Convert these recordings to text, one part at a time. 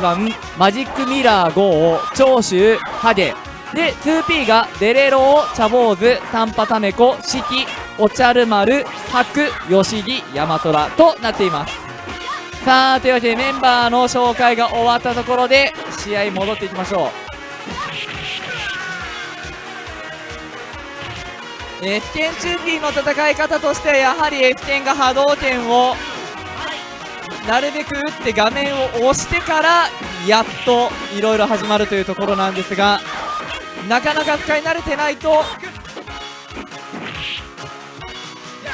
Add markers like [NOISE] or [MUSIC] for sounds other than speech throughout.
番マジックミラー5長州ハゲ。で 2P がデレロー茶坊主短波タメコ四季おちゃる丸白吉木大和虎となっています。さあというわけでメンバーの紹介が終わったところで試合戻っていきましょう。えー、F 剣チューピーの戦い方としてはやはり F 剣が波動拳をなるべく打って画面を押してからやっといろいろ始まるというところなんですがなかなか使い慣れてないと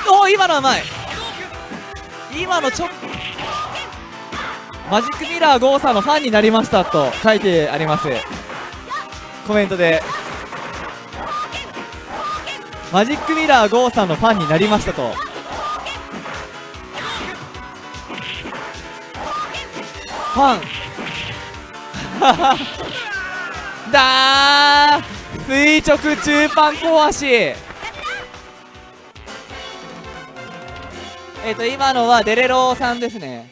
おお今のはうまい今のちょっマジックミラーゴーサーのファンになりましたと書いてあります。コメントで。マジックミラーゴーさんのファンになりましたと。ファン。[LAUGHS] だー。垂直中パン壊し。えっ、と今のはデレローさんですね。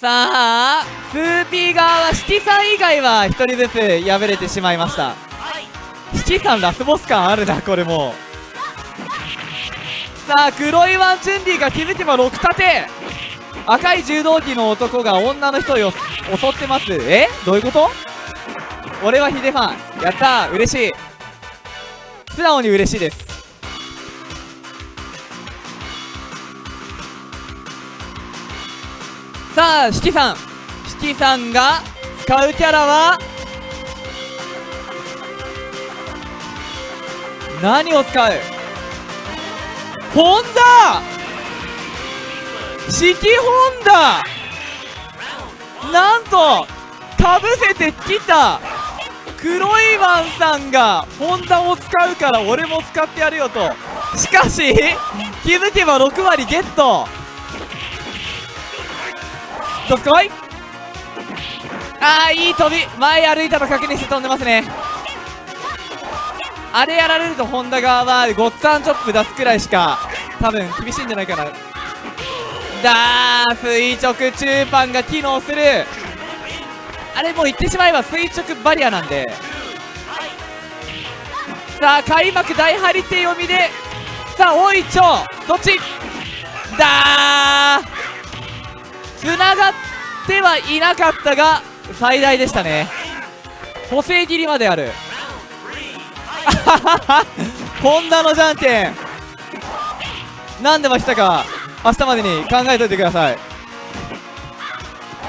さあ 2P 側はシティさん以外は1人ずつ敗れてしまいました。七さんラスボス感あるなこれも。さあ黒いワンチュンリーが気づけば6立て。赤い柔道着の男が女の人を襲ってます。え？どういうこと？俺はヒデファン。やったー。嬉しい。素直に嬉しいです。さあ四季さん。四季さんが使うキャラは？何を使う？ホンダ！四季ホンダなんとかぶせてきた。黒いワンさんがホンダを使うから俺も使ってやるよと。しかし気づけば6割ゲット。どすこいああいい飛び。前歩いたの確認して飛んでますね。あれやられるとホンダ側はゴッツァンチョップ出すくらいしか多分厳しいんじゃないかな。だ垂直中パンが機能する。あれもう言ってしまえば垂直バリアなんで。さあ開幕大張り手読みで。さあ大いちょどっち？だー。つながってはいなかったが最大でしたね。補正切りまである。ホンダのじゃんけん。何でましたか。明日までに考えておいてください。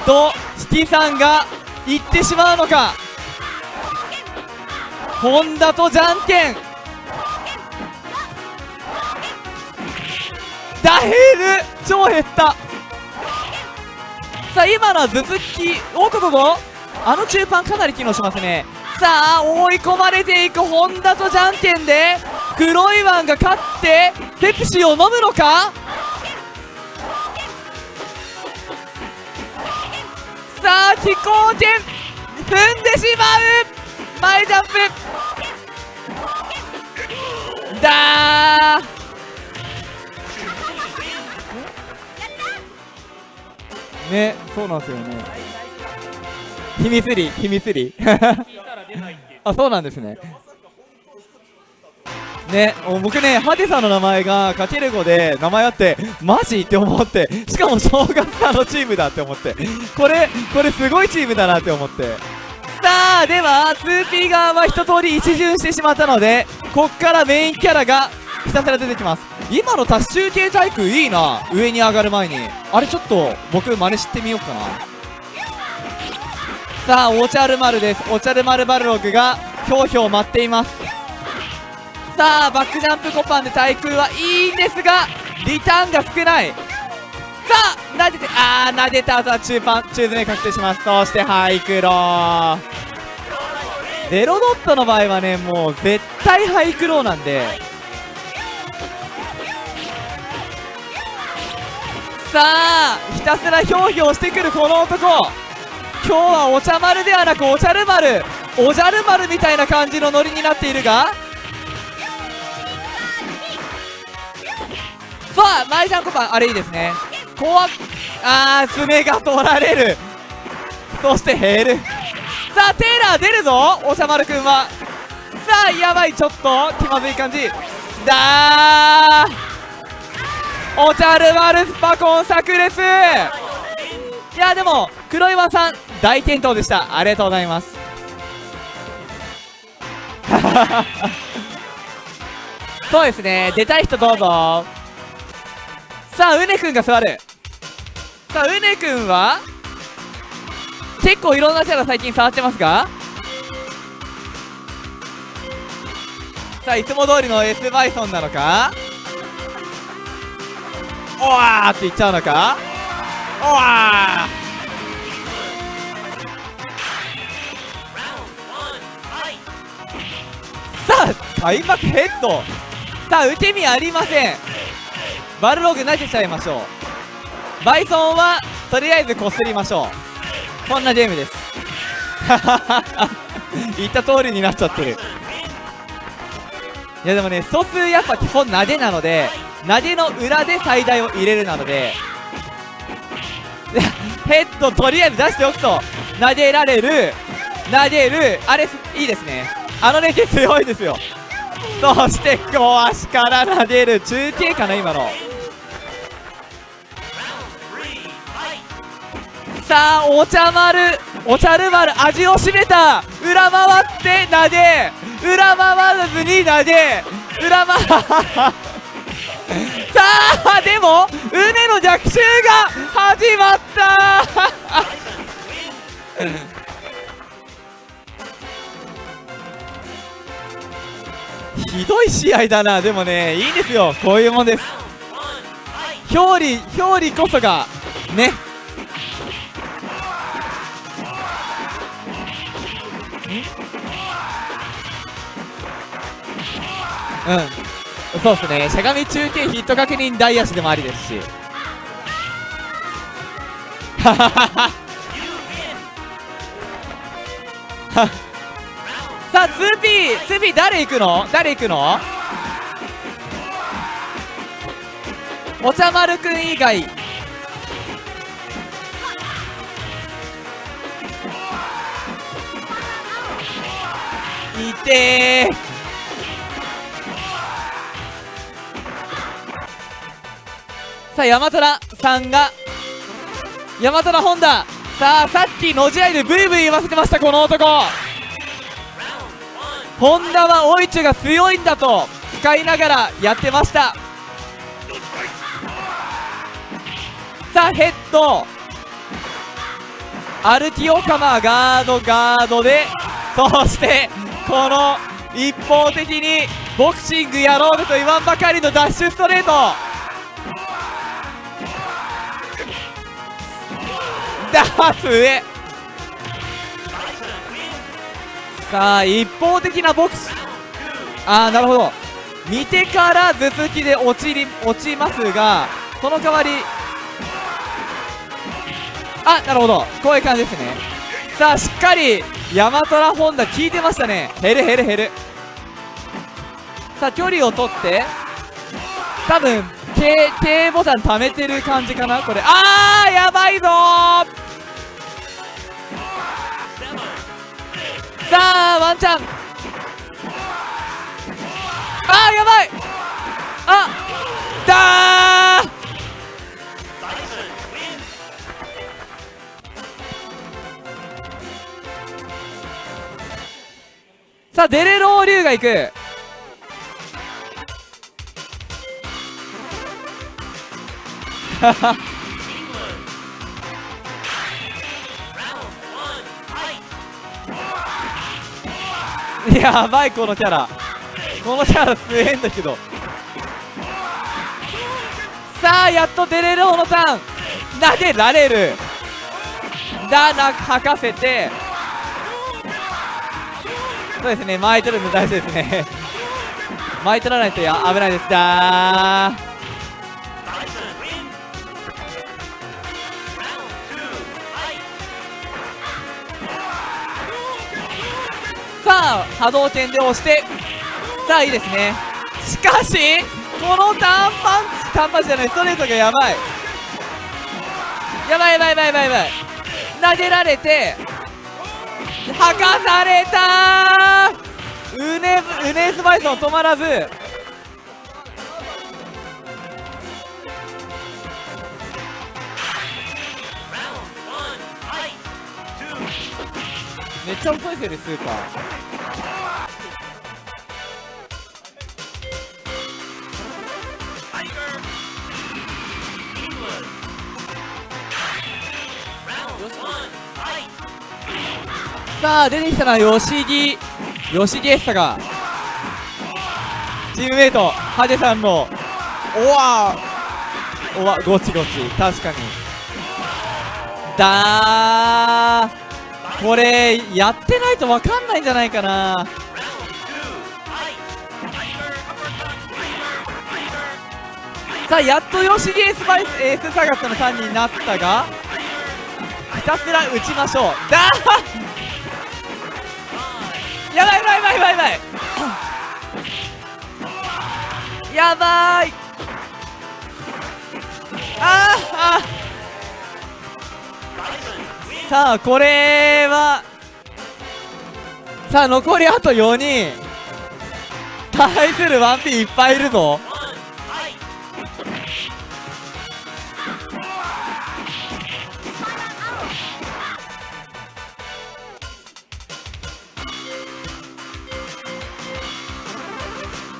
と七さんが行ってしまうのか。ホンダとじゃんけんダヘル超減った。さあ今のは頭突きおこここあの中パンかなり機能しますね。さあ追い込まれていくホンダとじゃんけんで黒いワンが勝ってペプシを飲むのか？さあ飛行権踏んでしまう。前ジャンプ。だー。ねそうなんですよね。秘密裏秘密裏。[LAUGHS] あそうなんですねね僕ねハテさんの名前がかける5で名前あってマジって思ってしかも正月あのチームだって思って。これこれすごいチームだなって思って。さあでは 2P 側は一通り一巡してしまったのでこっからメインキャラがひたすら出てきます。今の多種中継対空いいな上に上がる前に。あれちょっと僕真似してみようかな。さあおちゃる丸です。おちゃる丸バルログがひょうひょう待っています。さあバックジャンプコパンで対空はいいんですがリターンが少ない。さあ撫でてあー撫でた後は中パン中詰め確定します。そしてハイクロー。ゼロドットの場合はねもう絶対ハイクローなんで。さあひたすらひょうひょうしてくるこの男。今日はお茶丸ではなくおじゃる丸。おじゃる丸みたいな感じのノリになっているがさあマイジャンコパンあれいいですね。怖っあー爪が取られる。そして減るさあテイラー出るぞ。おしゃまるくんは。さあやばいちょっと気まずい感じ。だー。おちゃる丸スパコン炸裂いやでも黒岩さん大健闘でした。ありがとうございます。[LAUGHS] そうですね。出たい人どうぞ。さあうねくんが座る。さあうねくんは？結構いろんなキャラ最近触ってますが？さあいつも通りの S バイソンなのか？おわーって言っちゃうのか？おわー。さあ開幕ヘッド。さあ受け身ありません。バルログ投げちゃいましょう。バイソンはとりあえずこすりましょう。こんなゲームです。[LAUGHS] 言った通りになっちゃってる。いやでもね素数やっぱ基本投げなので投げの裏で最大を入れるなので [LAUGHS] ヘッドとりあえず出しておくと投げられる投げるあれいいですね。あの連携 [LAUGHS] 強いですよ。そして小足から投げる。中継かな今の。さあお茶丸お茶る丸味を占めた。裏回って投げ。裏回らずに投げ。裏回さあでも畝の逆襲が始まった。ひどい試合だな。でもねいいんですよ。こういうもんです。表裏表裏こそがね。うん。そうっすね。しゃがみ中継ヒット確認大足でもありですし。ははははさあ 2P 2P 誰行くの？誰行くの？お茶丸くん以外。いてさあ山虎さんが山虎本田。さあさっきのじ合いでブイブイ言わせてましたこの男。ホンダはオイチュが強いんだと使いながらやってました。さあヘッド。アルティオカマガードガードでそしてこの一方的にボクシングやろうと言わんばかりのダッシュストレート。ダーツ上さあ一方的なボクシああなるほど。見てから頭突きで落ちり落ちますがその代わりあなるほど。こういう感じですね。さあしっかりヤマトラホンダ効いてましたね。減る減る減る。さあ距離を取って多分 K, K ボタン貯めてる感じかな？これ。あーやばいぞさあワンチャン。あーやばい！あだー！さあデレロー龍が行く。[LAUGHS] やばいこのキャラ。このキャラ強えんだけど。さあやっとデレローのターン投げられる。だな吐かせて。そうですね巻いてるの大事ですね。巻いてらないとや危ないです。だー。さあ波動拳で押して。さあいいですね。しかしこのターンパンチターンパンチじゃないストレートがやばい。やばいやばいやばいやばいやばい。投げられて吐かされたー。うねうねスバイソン止まらず。めっちゃ遅いですよねスーパー。さあ出てきたのは吉木吉木エッサがチームメイトハデさんのおわおわゴチゴチ。確かに。だーこれやってないと分かんないんじゃないかな。さあやっと吉木エスパイスエースサガットの3人になったがひたすら打ちましょう。だやばいやばいやばいやばいやばい。やばい。あーあさあこれはさあ残りあと4人。対する 1P いっぱいいるぞ。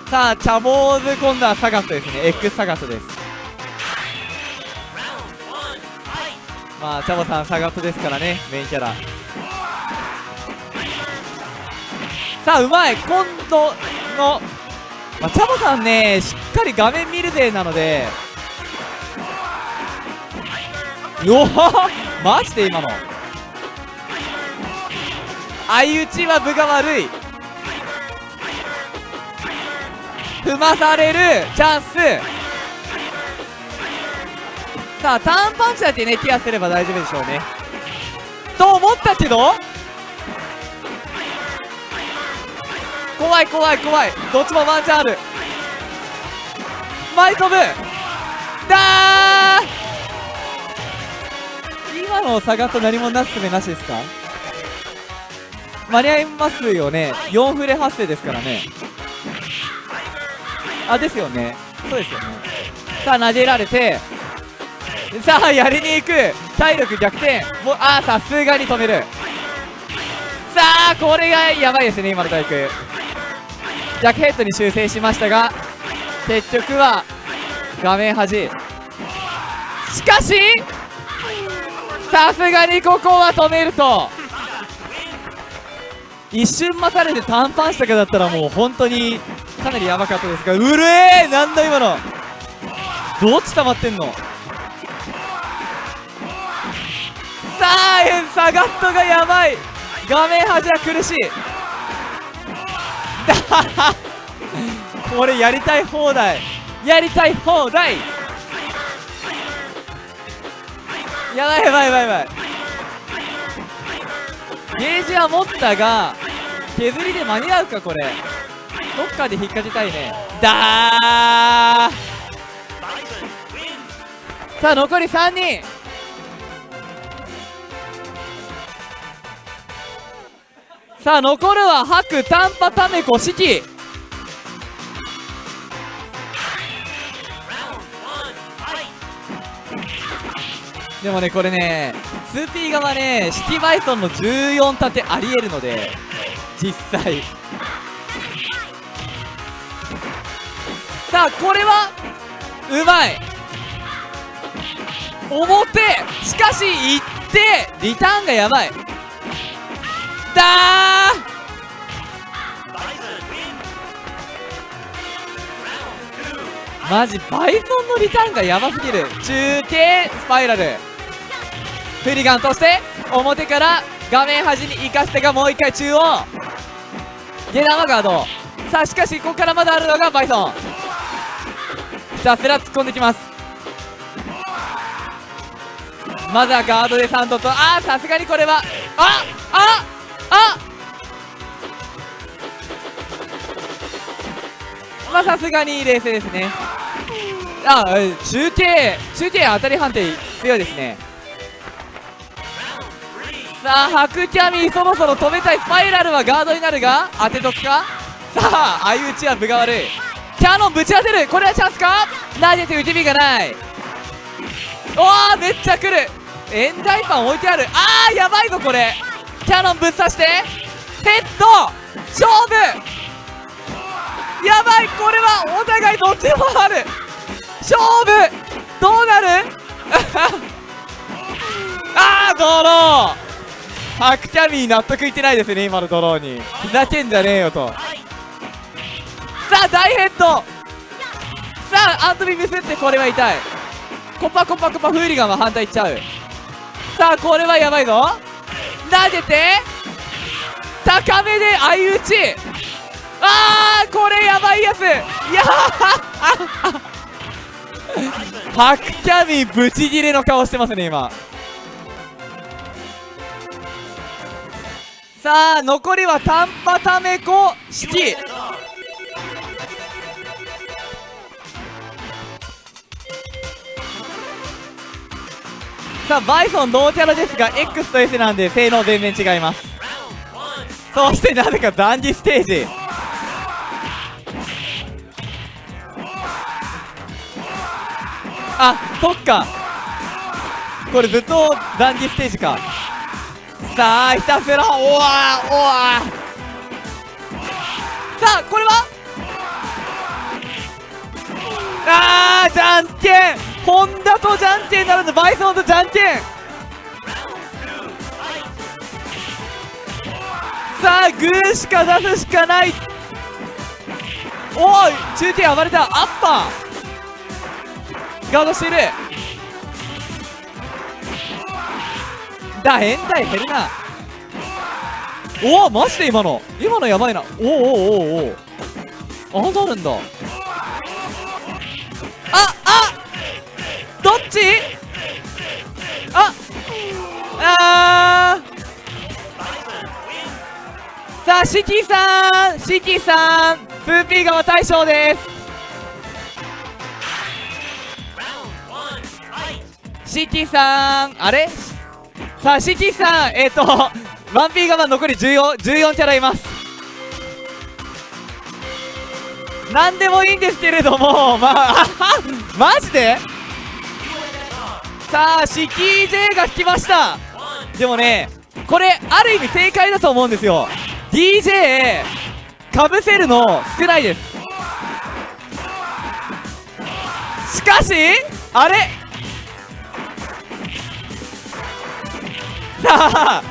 さあチャボーズ今度はサガットですね。X サガットです。まあチャボさんサガットですからねメインキャラ。さあうまい今度の、まあ、チャボさんねしっかり画面見る勢なので。うわマジで今の。相打ちは分が悪い。踏まされるチャンス。さあターンパンチだけねケアすれば大丈夫でしょうね。と思ったけど？怖い怖い怖い。どっちもワンチャンある。前飛ぶ。だー今の差がと何もなすすべなしですか？間に合いますよね。4フレ発生ですからね。あですよね。そうですよね。さあ投げられて。さあやりに行く。体力逆転。もうああさすがに止める。さあこれがやばいですね今の体育。ジャックヘッドに修正しましたが結局は画面端。しかしさすがにここは止めると。一瞬待たれて短パンしたかだったらもう本当にかなりやばかったですがうるえーなんだ今の。どっち溜まってんの？さあサガットがやばい。画面端は苦しい。これやりたい放題。やりたい放題。やばいやばいやばいやばい。ゲージは持ったが削りで間に合うかこれ。どっかで引っ掛けたいね。だー。さあ残り3人。さあ残るは白短波タメコ四季でもねこれね 2P 側ねシティバイソンの14盾ありえるので実際。さあこれはうまい。表しかし行ってリターンがやばい。だー。マジバイソンのリターンがやばすぎる。中継スパイラル。フリガンとして表から画面端に行かせてがもう一回中央。ゲラマガード。さあしかしここからまだあるのがバイソン。ひたすら突っ込んできます。まずはガードでサンドとああさすがにこれはあああ。まあさすがに冷静ですね。あ中継中継当たり判定強いですね。さあ白キャミーそろそろ止めたい。スパイラルはガードになるが当てとくか。さあ相打ちは分が悪い。キャノンぶち当てる。これはチャンスか。投げて打ち身がない。おおめっちゃ来る。エンダイパン置いてある。あーやばいぞこれ。キャノンぶっ刺してヘッド勝負。やばいこれはお互いどっちもある。勝負どうなる？[LAUGHS] あードロー。ハクキャミー納得いってないですね今のドローに。ふざけんじゃねえよと。さあ大ヘッド。さあアントビミスってこれは痛い。コパコパコパフーリガンは反対いっちゃう。さあこれはやばいぞ。投げて高めで相打ち。あーこれやばいやつ。いやハクキャミブチギレの顔してますね今。さあ残りはタンパタメコシさあバイソン同キャラですが X と S なんで性能全然違います。そしてなぜかダンディステージ。あそっか。これずっとダンディステージか。さあひたすらおわおわさあこれは？あーじゃんけん。ホンダとじゃんけんならぬバイソンとじゃんけんさあグーしか出すしかない。おい中継暴れた。アッパーガードしている。だ変態減るな。おおマジで今の。今のやばいな。おおおおおおあなるんだ。っち？ああー。さあシキさんシキさん 2P 側大将です。シキさんあれ？さあシキさんえっ、ー、と 1P 側残り 14, 14キャラいます。何でもいいんですけれどもまあマジで？さあシキー J が引きました。でもねこれある意味正解だと思うんですよ。DJ かぶせるの少ないです。しかしあれ？さあ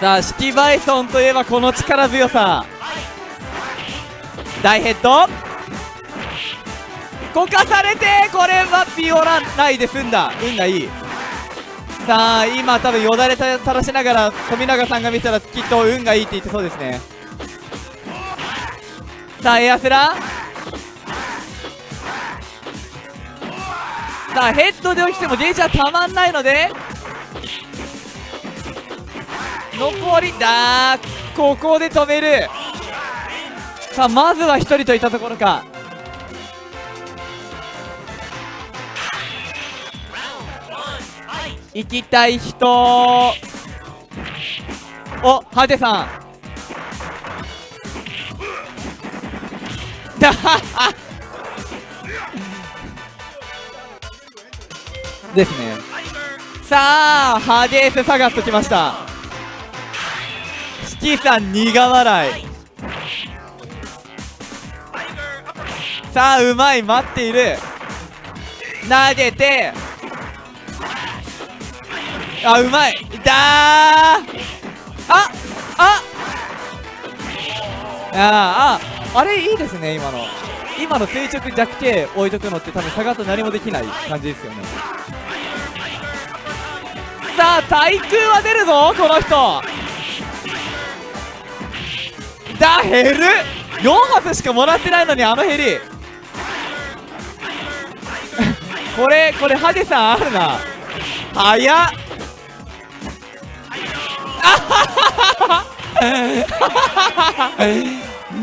さあシキバイソンといえばこの力強さ。大ヘッド？こかされてこれはピオラないで済んだ。運がいい。さあ今多分よだれ垂らしながら富永さんが見たらきっと運がいいって言ってそうですね。さあエアスラ。さあヘッドで起きてもゲージはたまんないので。残りだここで止める。さあまずは1人といったところか。行きたい人。おハテさん。[LAUGHS] ですね。さあハデースサガッときました。シキさん苦笑い。さあうまい。待っている。投げて。あうまい。だー。ああ。あああれいいですね今の。今の垂直弱形置いとくのって多分下がと何もできない感じですよね。さあ対空は出るぞこの人。だ減る4発しかもらってないのにあのヘリ。[LAUGHS] これこれハゲさんあるな。早っ。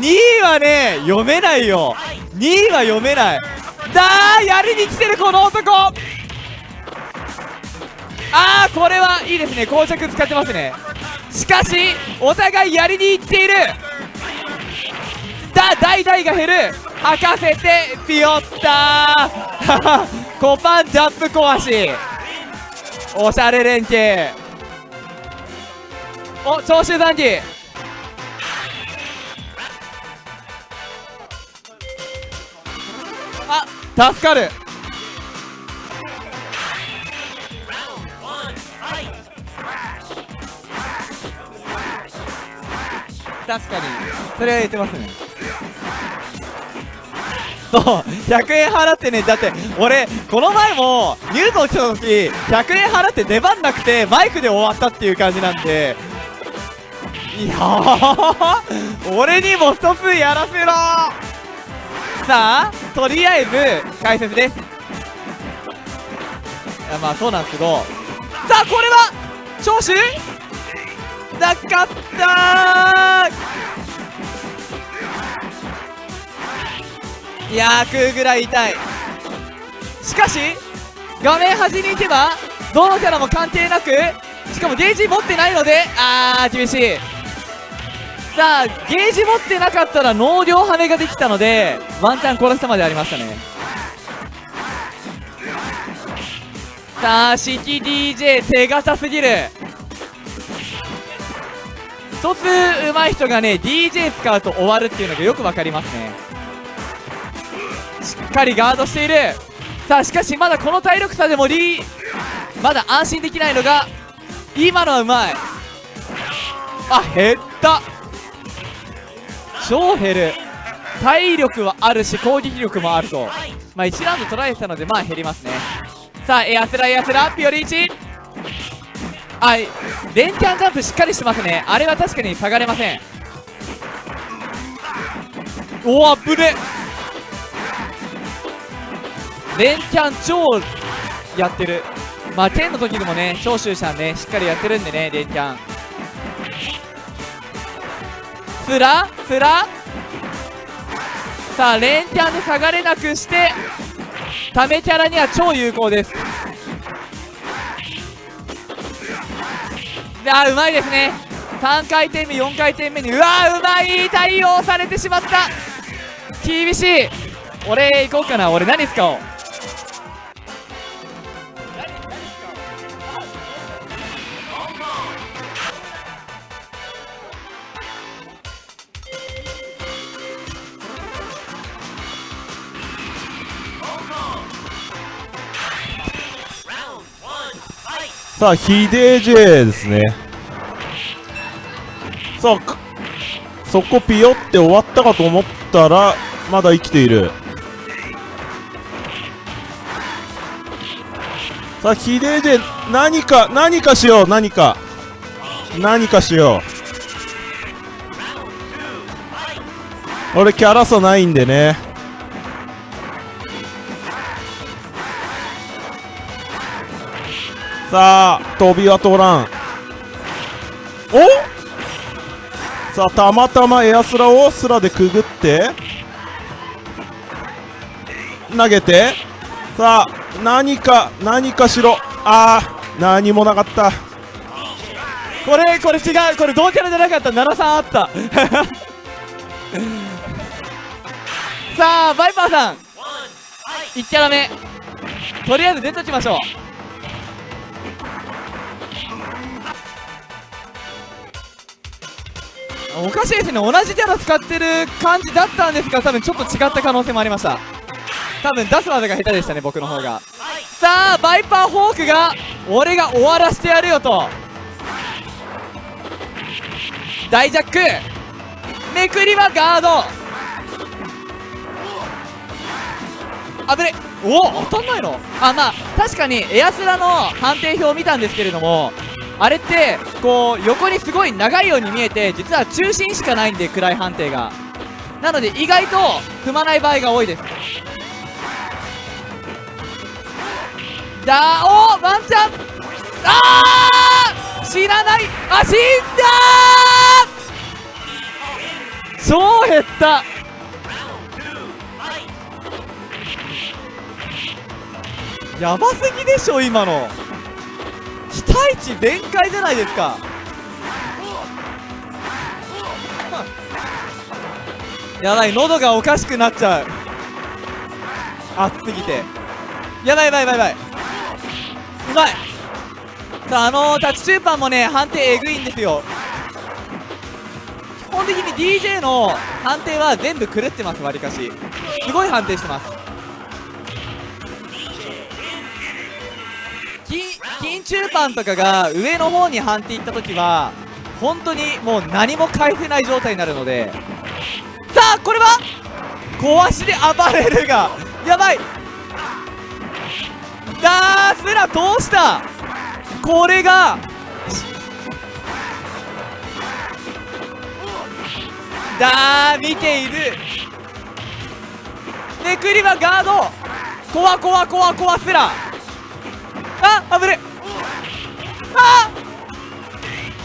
2位はね読めないよ。2位は読めない。だーやりに来てるこの男。ああこれはいいですね。膠着使ってますね。しかしお互いやりにいっている。だ大々が減る。吐かせてピヨッター。[LAUGHS] コパンジャンプ壊し。おしゃれ連携。お長州残機あ助かる。確かにそれは言ってますね。そう100円払ってね。だって俺この前もニュートン来た時100円払って出番なくてマイクで終わったっていう感じなんでや俺にも一つやらせろ。さあとりあえず解説です。いやまあそうなんですけど。さあこれは長州？なかったいやー食うぐらい痛い。しかし画面端に行けばどのキャラも関係なくしかもゲージ持ってないのであー厳しい。さあゲージ持ってなかったら能量跳ねができたのでワンチャン殺したまでありましたね。さあ式 DJ 手堅すぎる。一つ上手い人がね DJ 使うと終わるっていうのがよく分かりますね。しっかりガードしている。さあしかしまだこの体力差でもリーまだ安心できないのが今のはうまい。あ減った。超減る。体力はあるし攻撃力もあると。まあ1ラウンド取られてたのでまあ減りますね。さあエアスラエアスラピオリーチ。はい連キャンジャンプしっかりしてますね。あれは確かに下がれません。おおアップで連キャン超やってる。まあ剣の時でもね長州さんねしっかりやってるんでね連キャン。スラスラ。さあ連キャンで下がれなくしてためキャラには超有効です。あーうまいですね。3回転目4回転目にうわうまい！対応されてしまった。厳しい。俺行こうかな。俺何使おう。さあ、ヒデジェですね。さあ、そこピヨって終わったかと思ったら、まだ生きている。さあ、ヒデジェ、何か、何かしよう、何か。何かしよう。俺、キャラ差ないんでね。さあ飛びは通らん。お？さあたまたまエアスラをスラでくぐって投げてさあ何か何かしろ。あー何もなかった。これこれ違う。これ同キャラじゃなかった。73あった。[LAUGHS] さあバイパーさん。1キャラ目。とりあえず出ときましょう。おかしいですね。同じキャラ使ってる感じだったんですが多分ちょっと違った可能性もありました。多分出す技が下手でしたね僕の方が。さあバイパーホークが俺が終わらせてやるよと。大ジャック。めくりはガード。あぶねおお当たんないの。あまあ確かにエアスラの判定表を見たんですけれどもあれってこう横にすごい長いように見えて実は中心しかないんで暗い判定が。なので意外と踏まない場合が多いです。だおワンチャン。あー死なない。あ死んだ超減った。やばすぎでしょ今の。期待値全開じゃないですか。やばい喉がおかしくなっちゃう。熱すぎて。やばいやばいやばい。やばいうまい。さああのー、タッチチューパンもね判定えぐいんですよ。基本的に DJ の判定は全部狂ってますわりかし。すごい判定してます。金金中パンとかが上の方に判定いった時は本当にもう何も返せない状態になるので。さあこれは？壊しで暴れるがやばい。ダースラ通した？これがだー見ているめくりはガード。コワコワコワコワスラあ危ねあ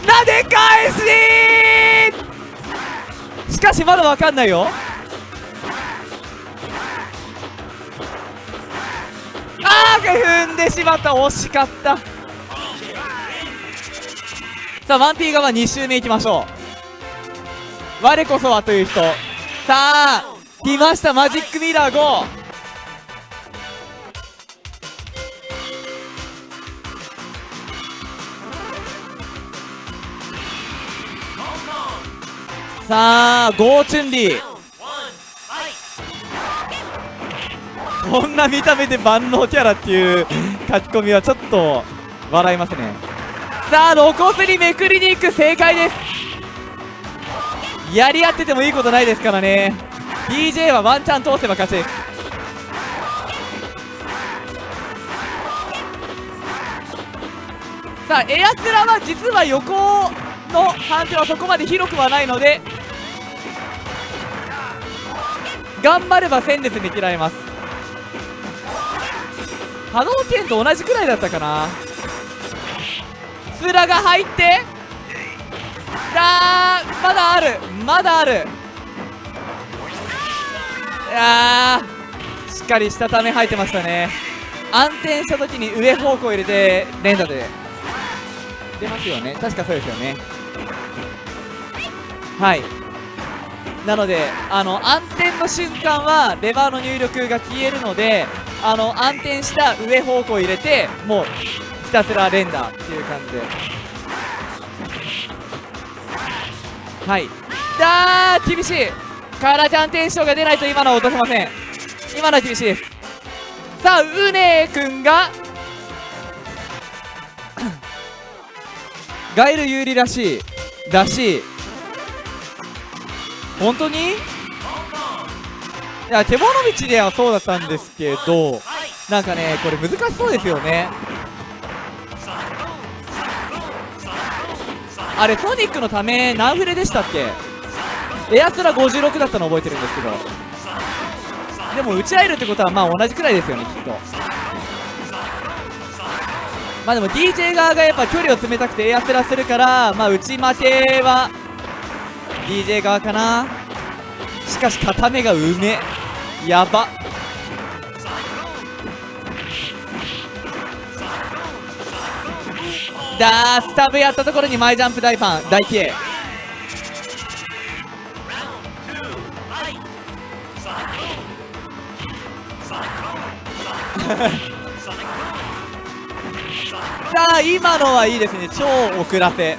なで返ししかしまだわかんないよ。あー踏んでしまった。惜しかった。さあワンピー側2周目いきましょう。我こそはという人。さあ来ました。マジックミラー5さあゴーチュンリー。こんな見た目で万能キャラっていう書き込みはちょっと笑いますね。さあ露骨にめくりに行く正解です。やり合っててもいいことないですからね。DJ はワンチャン通せば勝ちです。さあエアスラは実は横の判定はそこまで広くはないので頑張れば戦列で嫌られます。波動拳と同じくらいだったかな。スラが入ってあーまだあるまだある。いやーしっかりしたため入ってましたね。安定した時に上方向入れて連打で。出ますよね。確かそうですよね。はい。なのであの暗転の瞬間はレバーの入力が消えるのであの暗転した上方向入れてもうひたすら連打っていう感じで。はい。だー厳しい。カラちゃんテンションが出ないと今のは落とせません。今のは厳しいです。さあうねくんが [COUGHS] ガイル有利らしいらしい。本当に？いや手物道ではそうだったんですけどなんかねこれ難しそうですよね。あれソニックのため何フレでしたっけ？エアスラ56だったの覚えてるんですけど。でも打ち合えるってことはまあ同じくらいですよねきっと。まあでも DJ 側がやっぱ距離を詰めたくてエアスラするからまあ打ち負けは DJ 側かな？しかし片目がうめやば。だースタブやったところに前ジャンプ大ファン。大 K [LAUGHS] さあ今のはいいですね。超遅らせ。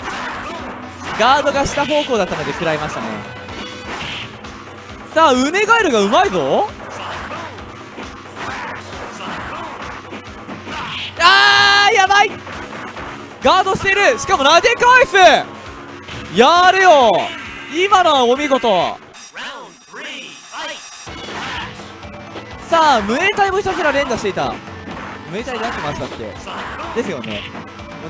ガードが下方向だったので食らいましたね。さあウネガエルがうまいぞ。あーやばい。ガードしてる。しかも投げ返す。やるよ。今のはお見事。さあムエタイもひたすら連打していた。ムエタイで合ってましたっけ？ですよね。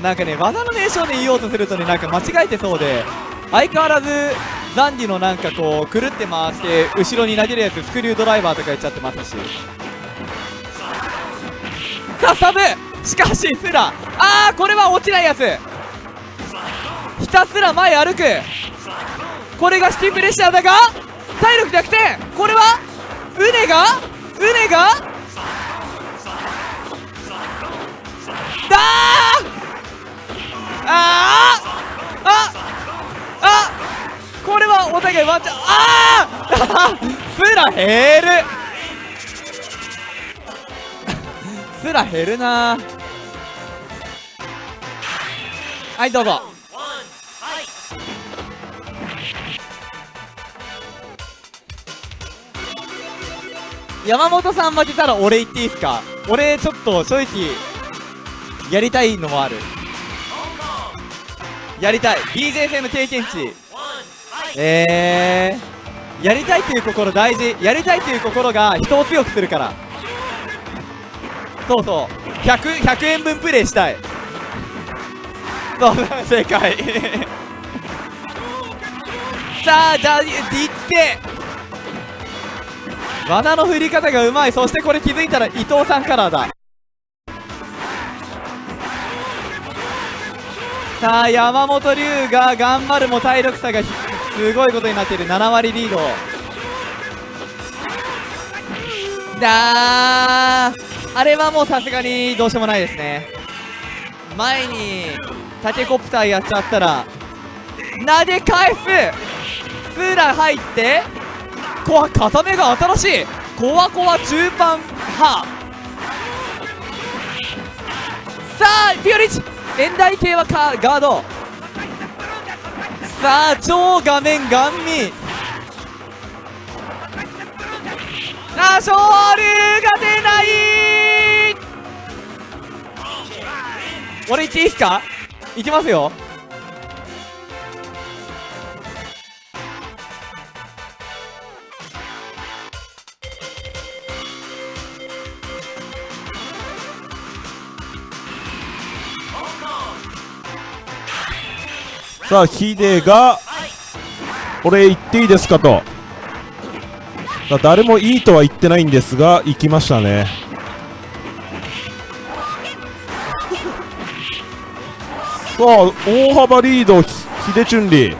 なんかね技の名称で言おうとするとねなんか間違えてそうで相変わらずザンディのなんかこうくるって回して後ろに投げるやつスクリュードライバーとか言っちゃってますし。さあサブしかしスラ。あーこれは落ちないやつ。ひたすら前歩く。これがシティプレッシャーだが体力逆転。これはウネがウネがだーああああこれはお互いワンチャンああすら減るすら減るなはいどうぞ。山本さん負けたら俺言っていいですか？俺ちょっと正直やりたいのもある。やりたい。BJ 戦の経験値。えー、やりたいという心大事。やりたいという心が人を強くするから。そうそう。100, 100円分プレイしたい。そう正解。[LAUGHS] さあじゃあいって。罠の振り方がうまい。そしてこれ気づいたら伊藤さんカラーだ。さあ山本龍が頑張るも体力差がすごいことになっている。7割リード。だー。あれはもうさすがにどうしようもないですね。前にタケコプターやっちゃったら投げ返す。ツーラン入ってコア固めが新しい。コアコア中盤派。さあピオリッチ。現代系はガード。さあ超画面ガンミあ勝利が出ない。俺行っていいっすか？行きますよ。さあヒデが俺言っていいですかと。さあ誰もいいとは言ってないんですが行きましたね。さあ大幅リードヒデチュンリー。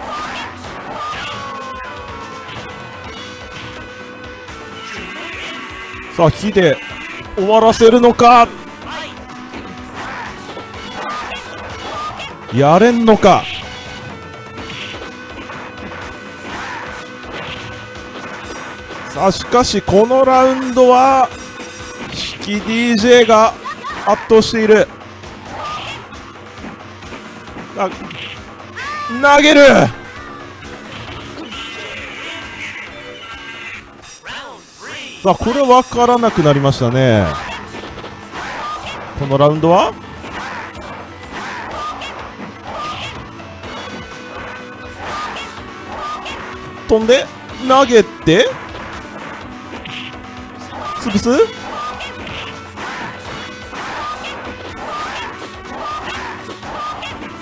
さあヒデ終わらせるのか。やれんのか。あしかしこのラウンドは引き DJ が圧倒している。あ投げる。さあこれ分からなくなりましたね。このラウンドは？飛んで投げて。潰す？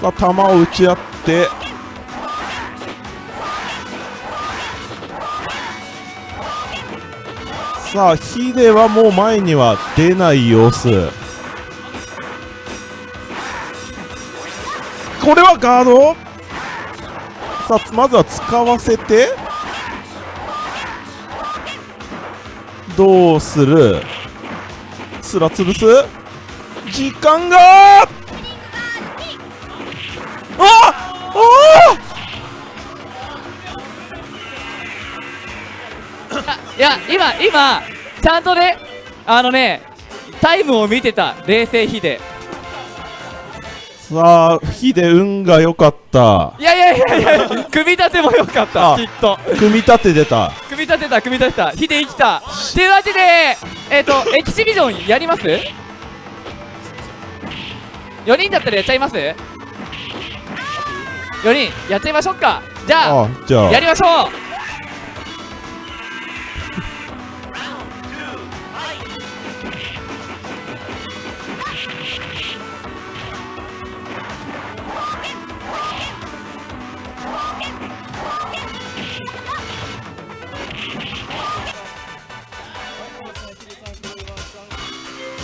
さあ球を打ち合って。さあヒデはもう前には出ない様子。これはガード？さあまずは使わせて。どうする？すら潰す？時間が！あ！あ！いや今今ちゃんとねあのねタイムを見てた。冷静ヒデさあヒデ運が良かった。いやいやいやいや組み立てもよかった。あきっと。組み立て出た組み立てた組み立てた。ヒデ生きた。というわけでえっ、とエキシビジョンやります ?4 人だったらやっちゃいます ?4 人やっちゃいましょうか。じゃああじゃあ。やりましょう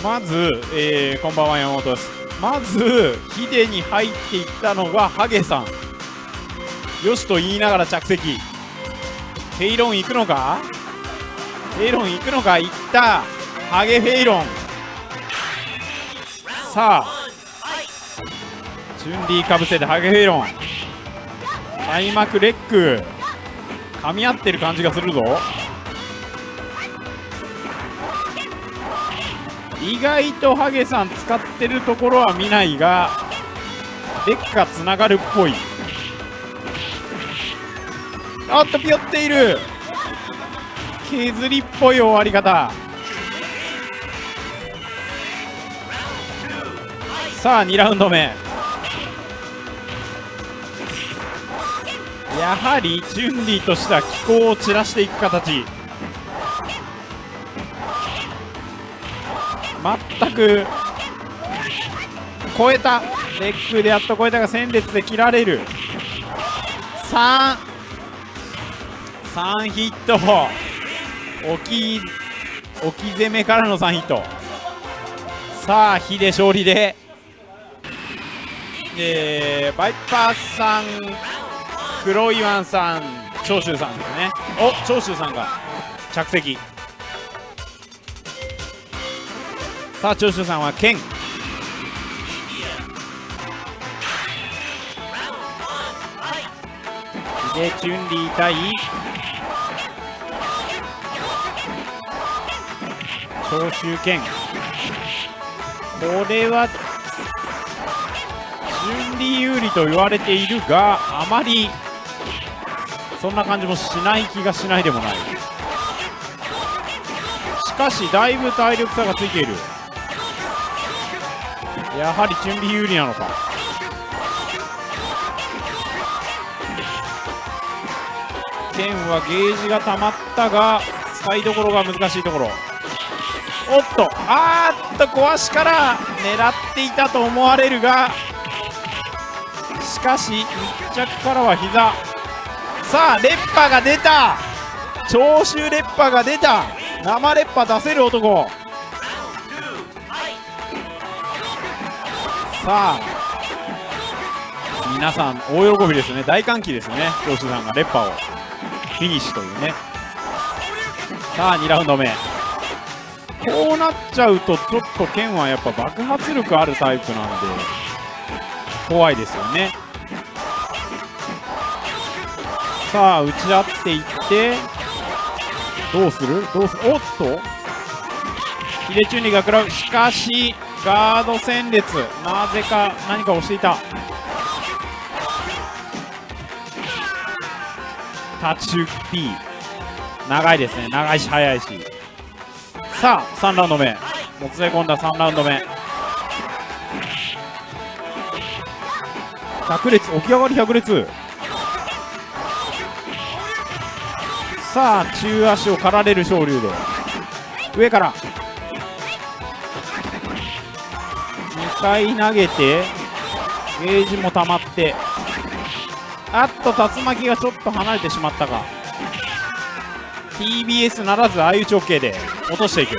まず、えーこんばんは山本です。まずヒデに入っていったのがハゲさん。よしと言いながら着席。フェイロン行くのか？フェイロン行くのか？行った。ハゲフェイロン。さあ。チュンリーかぶせてハゲフェイロン。開幕レック噛み合ってる感じがするぞ。意外とハゲさん使ってるところは見ないがレッカつながるっぽい。あっとピヨっている。削りっぽい終わり方。さあ2ラウンド目。やはりチュンリーとしては気候を散らしていく形。全く超えた。レックでやっと超えたが戦列で切られる。3 3ヒット。置き置き攻めからの3ヒット。さあ火で勝利で。えー、バイパーさん黒イワンさん長州さんですね。お長州さんが着席。さあ長州さんは剣でチュンリー対長州剣これはチュンリー有利と言われているがあまりそんな感じもしない気がしないでもない。しかしだいぶ体力差がついている。やはりチュンリー有利なのか。剣はゲージが溜まったが使いどころが難しいところ。おっとあーっと壊しから狙っていたと思われるがしかし密着からは膝。さあレッパが出た。長州レッパが出た。生レッパ出せる男。さあ皆さん大喜びですね。大歓喜ですね。長州さんがレッパを。フィニッシュというね。さあ2ラウンド目。こうなっちゃうとちょっと剣はやっぱ爆発力あるタイプなんで怖いですよね。さあ打ち合っていってどうする？どうする？おっと。ヒデチュンリが食らう。しかしガード戦列。なぜか何か押していた。タチュ P 長いですね。長いし速いし。さあ3ラウンド目。もつれ込んだ3ラウンド目。100列起き上がり100列さあ中足を刈られる昇竜で。上から。2回投げてゲージも溜まってあっと竜巻がちょっと離れてしまったか。TBS ならず相打ち OK で落としていく。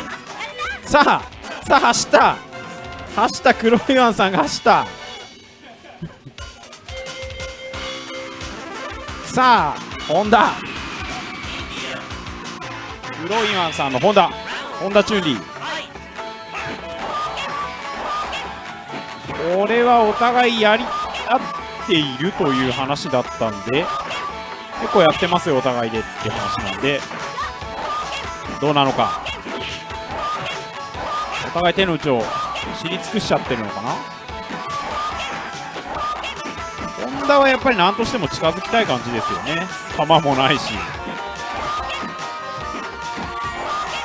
さあさあ走った。走った。黒いワンさんが走った。さあ本田黒いワンさんの本田本田チュンリー。これはお互いやり合っているという話だったんで結構やってますよお互いでって話なんで。どうなのか。お互い手の内を知り尽くしちゃってるのかな。本田はやっぱり何としても近づきたい感じですよね。球もないし。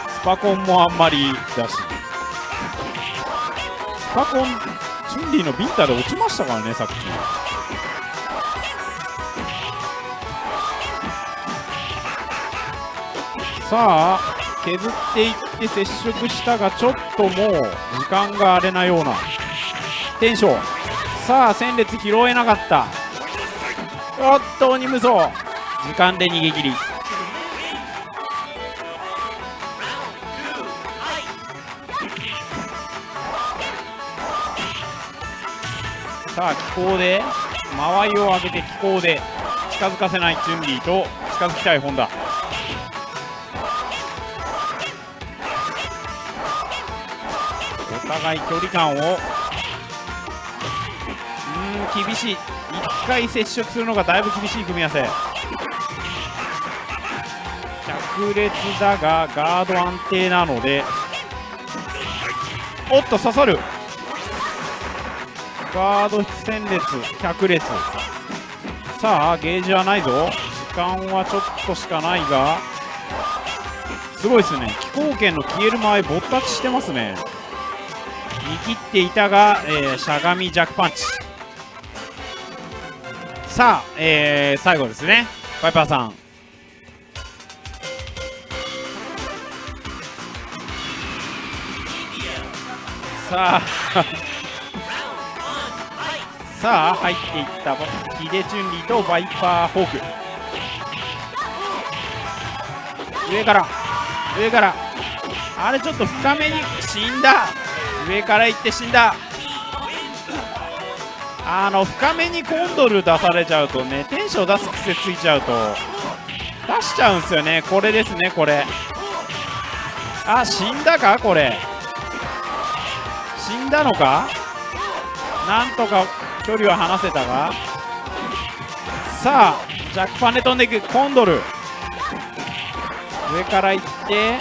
スパコンもあんまりだし。スパコンチュンリーのビンタで落ちましたからねさっき。さあ削っていって接触したがちょっともう時間があれなような。テンション。さあ戦列拾えなかった。おっと鬼無双時間で逃げ切り。さあ気候で間合いを上げて気候で近づかせないチュンリーと近づきたい本田。お互い距離感をうん厳しい。1回接触するのがだいぶ厳しい組み合わせ。着列だがガード安定なので。おっと刺さる。ガード戦列脚列。さあゲージはないぞ。時間はちょっとしかないが。すごいですね。気候圏の消える前ぼったちしてますね。見切っていたが、えーしゃがみジャックパンチ。さあ、えー最後ですね。パイパーさん。さあさあ入っていったヒデチュンリーとバイパーホーク上から上から。あれちょっと深めに死んだ。上から行って死んだ。あの深めにコンドル出されちゃうとねテンション出す癖ついちゃうと。出しちゃうんすよね。これですねこれ。あ死んだか？これ。死んだのか？なんとか距離は離せたが。さあジャックパンで飛んでいくコンドル。上から行って。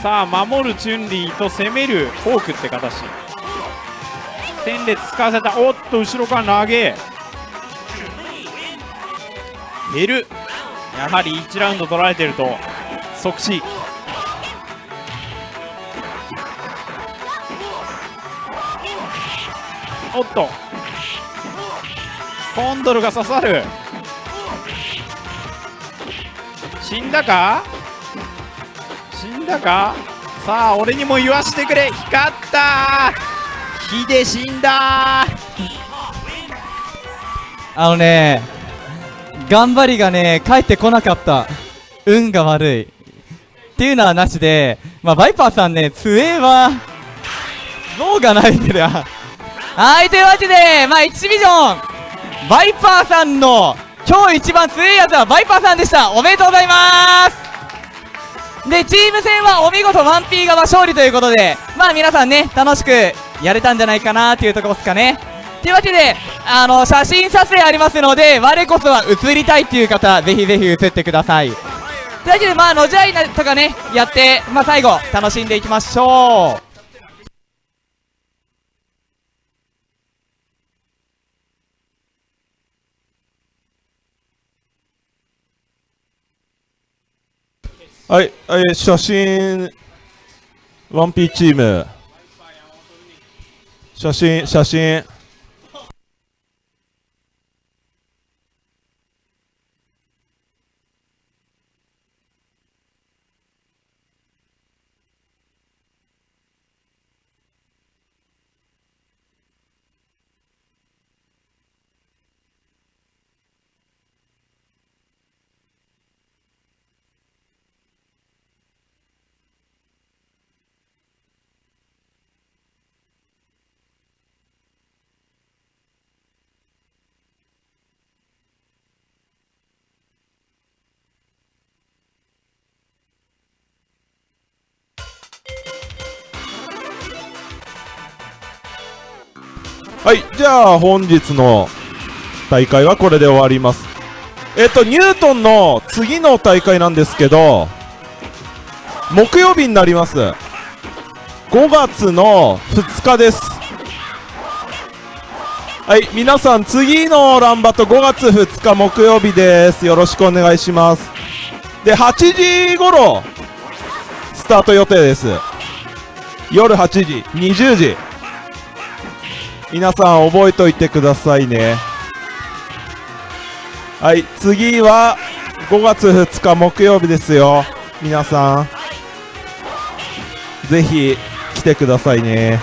さあ守るチュンリーと攻める。フォークって形。戦列使わせた。おっと後ろから投げ。減る。やはり1ラウンド取られてると即死。おっと。コンドルが刺さる。死んだか？死んだか？さあ俺にも言わしてくれ。光った。火で死んだ。あのね頑張りがね帰ってこなかった。運が悪い。っていうのはなしでまあバイパーさんね強えわ。像がないけどはいというわけでまあ1ビジョンバイパーさんの今日一番強いやつはバイパーさんでしたおめでとうございますでチーム戦はお見事 1P 側勝利ということでまあ皆さんね楽しくやれたんじゃないかなっていうところですかねというわけで、あの、写真撮影ありますので、我こそは写りたいっていう方、ぜひぜひ写ってください。というわけで、まあ、のじゃいなとかね、やって、まあ、最後、楽しんでいきましょう。はい、はい、写真、1P チーム。写真、写真。はい、じゃあ本日の大会はこれで終わります。えっと、ニュートンの次の大会なんですけど、木曜日になります。5月の2日です。はい、皆さん次のランバト5月2日木曜日です。よろしくお願いします。で、8時頃、スタート予定です。夜8時、20時。皆さん覚えといてくださいね。はい次は5月2日木曜日ですよ。皆さんぜひ来てくださいね。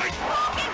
Fight!